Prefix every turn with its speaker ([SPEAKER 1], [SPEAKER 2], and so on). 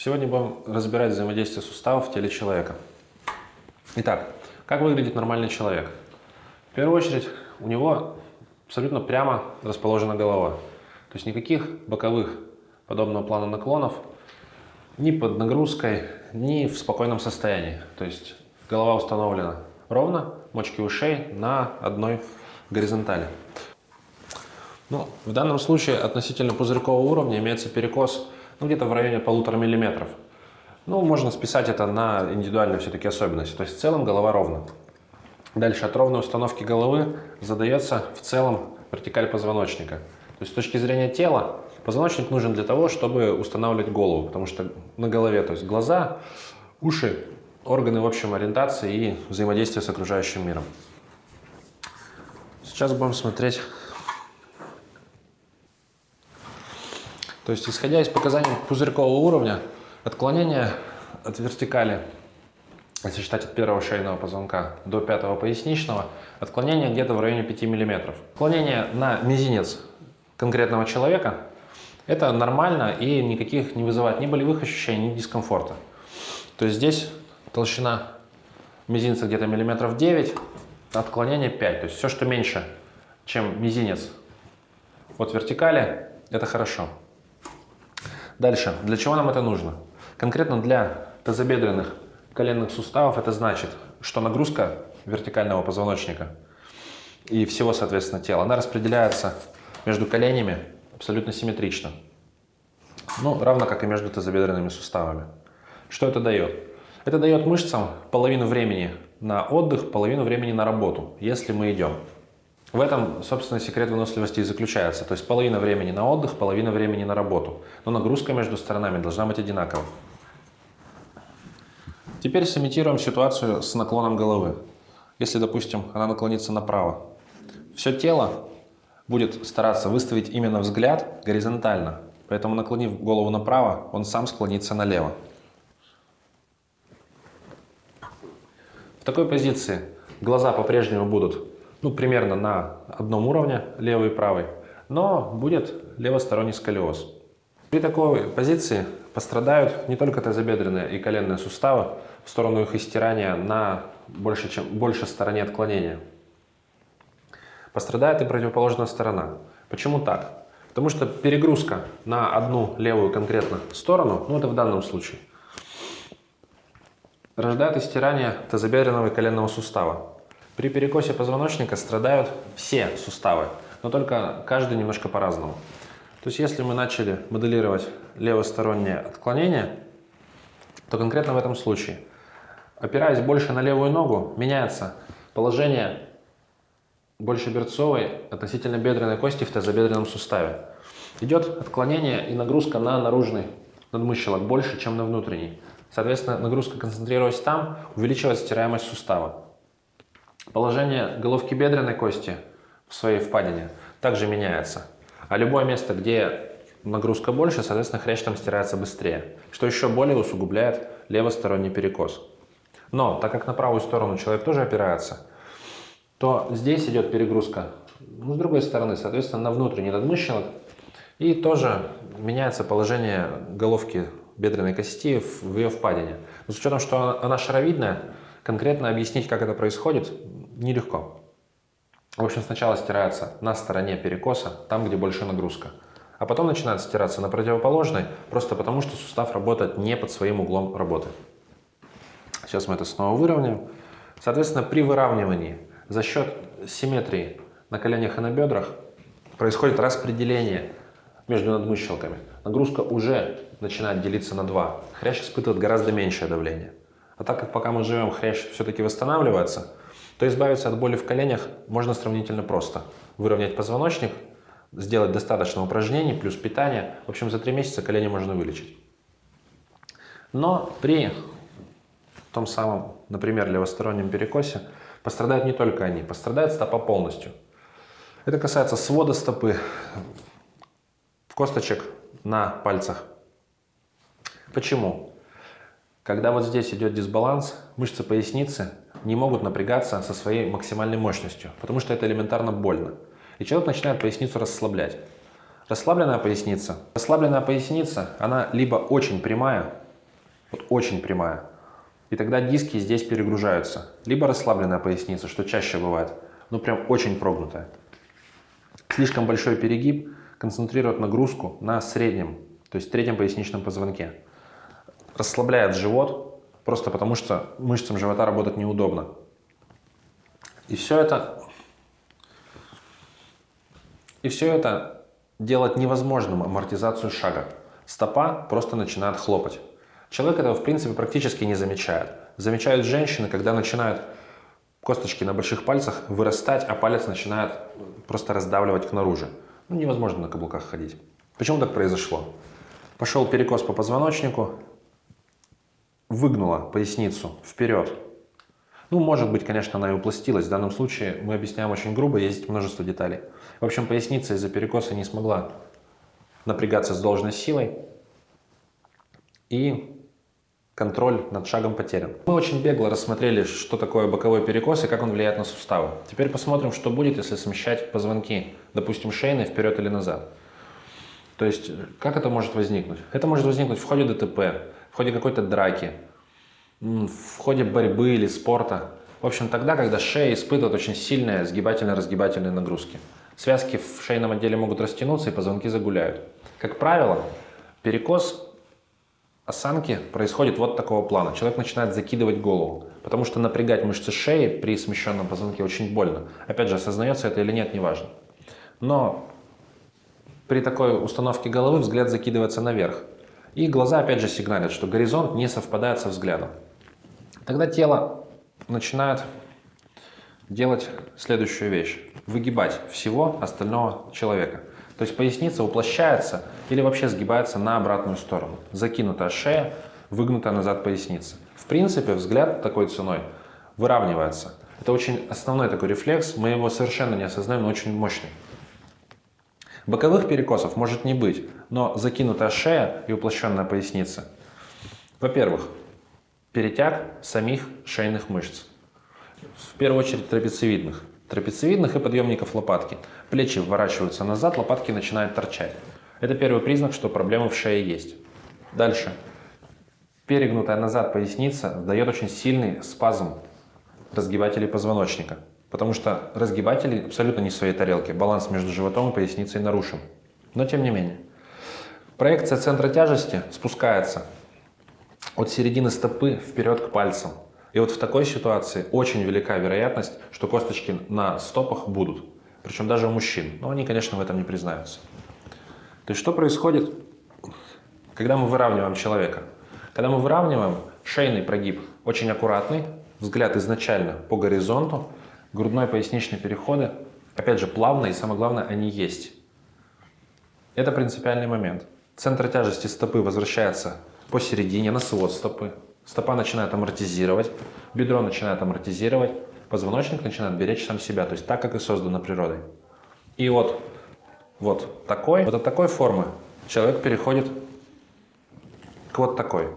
[SPEAKER 1] Сегодня будем разбирать взаимодействие суставов в теле человека. Итак, как выглядит нормальный человек? В первую очередь, у него абсолютно прямо расположена голова. То есть никаких боковых подобного плана наклонов ни под нагрузкой, ни в спокойном состоянии. То есть голова установлена ровно, мочки ушей на одной горизонтали. Ну, в данном случае относительно пузырькового уровня имеется перекос ну, где-то в районе полутора миллиметров. Ну, можно списать это на индивидуальные все-таки особенности. То есть в целом голова ровна. Дальше от ровной установки головы задается в целом вертикаль позвоночника. То есть с точки зрения тела позвоночник нужен для того, чтобы устанавливать голову, потому что на голове, то есть глаза, уши, органы в общем ориентации и взаимодействия с окружающим миром. Сейчас будем смотреть То есть, исходя из показаний пузырькового уровня, отклонение от вертикали, если считать от первого шейного позвонка до пятого поясничного, отклонение где-то в районе 5 мм. Отклонение на мизинец конкретного человека – это нормально и никаких не вызывает ни болевых ощущений, ни дискомфорта. То есть здесь толщина мизинца где-то миллиметров 9, отклонение 5. То есть все, что меньше, чем мизинец от вертикали, это хорошо. Дальше. Для чего нам это нужно? Конкретно для тазобедренных коленных суставов это значит, что нагрузка вертикального позвоночника и всего, соответственно, тела, она распределяется между коленями абсолютно симметрично. Ну, равно как и между тазобедренными суставами. Что это дает? Это дает мышцам половину времени на отдых, половину времени на работу, если мы идем. В этом, собственно, секрет выносливости и заключается. То есть половина времени на отдых, половина времени на работу. Но нагрузка между сторонами должна быть одинакова. Теперь сымитируем ситуацию с наклоном головы. Если, допустим, она наклонится направо, все тело будет стараться выставить именно взгляд горизонтально. Поэтому, наклонив голову направо, он сам склонится налево. В такой позиции глаза по-прежнему будут ну, примерно на одном уровне, левый и правый, но будет левосторонний сколиоз. При такой позиции пострадают не только тазобедренные и коленные суставы в сторону их истирания на больше, чем, больше стороне отклонения. Пострадает и противоположная сторона. Почему так? Потому что перегрузка на одну левую конкретно сторону, ну это в данном случае, рождает истирание тазобедренного и коленного сустава. При перекосе позвоночника страдают все суставы, но только каждый немножко по-разному. То есть если мы начали моделировать левостороннее отклонение, то конкретно в этом случае, опираясь больше на левую ногу, меняется положение больше берцовой относительно бедренной кости в тазобедренном суставе. Идет отклонение и нагрузка на наружный надмыщелок больше, чем на внутренний. Соответственно, нагрузка концентрируясь там, увеличивает стираемость сустава. Положение головки бедренной кости в своей впадине также меняется. А любое место, где нагрузка больше, соответственно, хрящ там стирается быстрее, что еще более усугубляет левосторонний перекос. Но, так как на правую сторону человек тоже опирается, то здесь идет перегрузка, ну, с другой стороны, соответственно, на внутренний надмыщелок, и тоже меняется положение головки бедренной кости в ее впадине. Но с учетом, что она шаровидная, конкретно объяснить, как это происходит, нелегко. В общем, сначала стирается на стороне перекоса, там, где больше нагрузка. А потом начинает стираться на противоположной, просто потому что сустав работает не под своим углом работы. Сейчас мы это снова выровняем. Соответственно, при выравнивании за счет симметрии на коленях и на бедрах происходит распределение между надмыщелками. Нагрузка уже начинает делиться на два. Хрящ испытывает гораздо меньшее давление. А так как пока мы живем, хрящ все-таки восстанавливается, то избавиться от боли в коленях можно сравнительно просто. Выровнять позвоночник, сделать достаточно упражнений, плюс питание. В общем, за три месяца колени можно вылечить. Но при том самом, например, левостороннем перекосе пострадают не только они, пострадает стопа полностью. Это касается свода стопы, косточек на пальцах. Почему? Когда вот здесь идет дисбаланс, мышцы поясницы не могут напрягаться со своей максимальной мощностью, потому что это элементарно больно. И человек начинает поясницу расслаблять. Расслабленная поясница. Расслабленная поясница, она либо очень прямая, Вот очень прямая. И тогда диски здесь перегружаются. Либо расслабленная поясница, что чаще бывает, но прям очень прогнутая. Слишком большой перегиб концентрирует нагрузку на среднем, то есть третьем поясничном позвонке. Расслабляет живот, просто потому что мышцам живота работать неудобно. И все это, и все это делать невозможным амортизацию шага. Стопа просто начинает хлопать. Человек этого, в принципе, практически не замечает. Замечают женщины, когда начинают косточки на больших пальцах вырастать, а палец начинает просто раздавливать к наружу. Ну, невозможно на каблуках ходить. Почему так произошло? Пошел перекос по позвоночнику, выгнула поясницу вперед. Ну, может быть, конечно, она и упластилась. В данном случае мы объясняем очень грубо, есть множество деталей. В общем, поясница из-за перекоса не смогла напрягаться с должной силой. И контроль над шагом потерян. Мы очень бегло рассмотрели, что такое боковой перекос и как он влияет на суставы. Теперь посмотрим, что будет, если смещать позвонки, допустим, шейные вперед или назад. То есть, как это может возникнуть? Это может возникнуть в ходе ДТП, в ходе какой-то драки, в ходе борьбы или спорта. В общем, тогда, когда шея испытывает очень сильные сгибательно-разгибательные нагрузки. Связки в шейном отделе могут растянуться и позвонки загуляют. Как правило, перекос осанки происходит вот такого плана. Человек начинает закидывать голову, потому что напрягать мышцы шеи при смещенном позвонке очень больно. Опять же, осознается это или нет, неважно. Но при такой установке головы взгляд закидывается наверх. И глаза опять же сигналят, что горизонт не совпадает со взглядом. Тогда тело начинает делать следующую вещь. Выгибать всего остального человека. То есть поясница уплощается или вообще сгибается на обратную сторону. Закинутая шея, выгнутая назад поясница. В принципе, взгляд такой ценой выравнивается. Это очень основной такой рефлекс, мы его совершенно не осознаем, но очень мощный. Боковых перекосов может не быть, но закинутая шея и уплощенная поясница. Во-первых, перетяг самих шейных мышц. В первую очередь трапециевидных трапециевидных и подъемников лопатки. Плечи вворачиваются назад, лопатки начинают торчать. Это первый признак, что проблема в шее есть. Дальше. Перегнутая назад поясница дает очень сильный спазм разгибателей позвоночника. Потому что разгибатели абсолютно не в своей тарелке. Баланс между животом и поясницей нарушен. Но тем не менее. Проекция центра тяжести спускается от середины стопы вперед к пальцам. И вот в такой ситуации очень велика вероятность, что косточки на стопах будут. Причем даже у мужчин. Но они, конечно, в этом не признаются. То есть что происходит, когда мы выравниваем человека? Когда мы выравниваем, шейный прогиб очень аккуратный, взгляд изначально по горизонту, грудной поясничный переходы, опять же, плавно и самое главное, они есть. Это принципиальный момент. Центр тяжести стопы возвращается посередине, на свод стопы. Стопа начинает амортизировать, бедро начинает амортизировать, позвоночник начинает беречь сам себя, то есть так, как и создано природой. И вот, вот такой, вот от такой формы человек переходит к вот такой.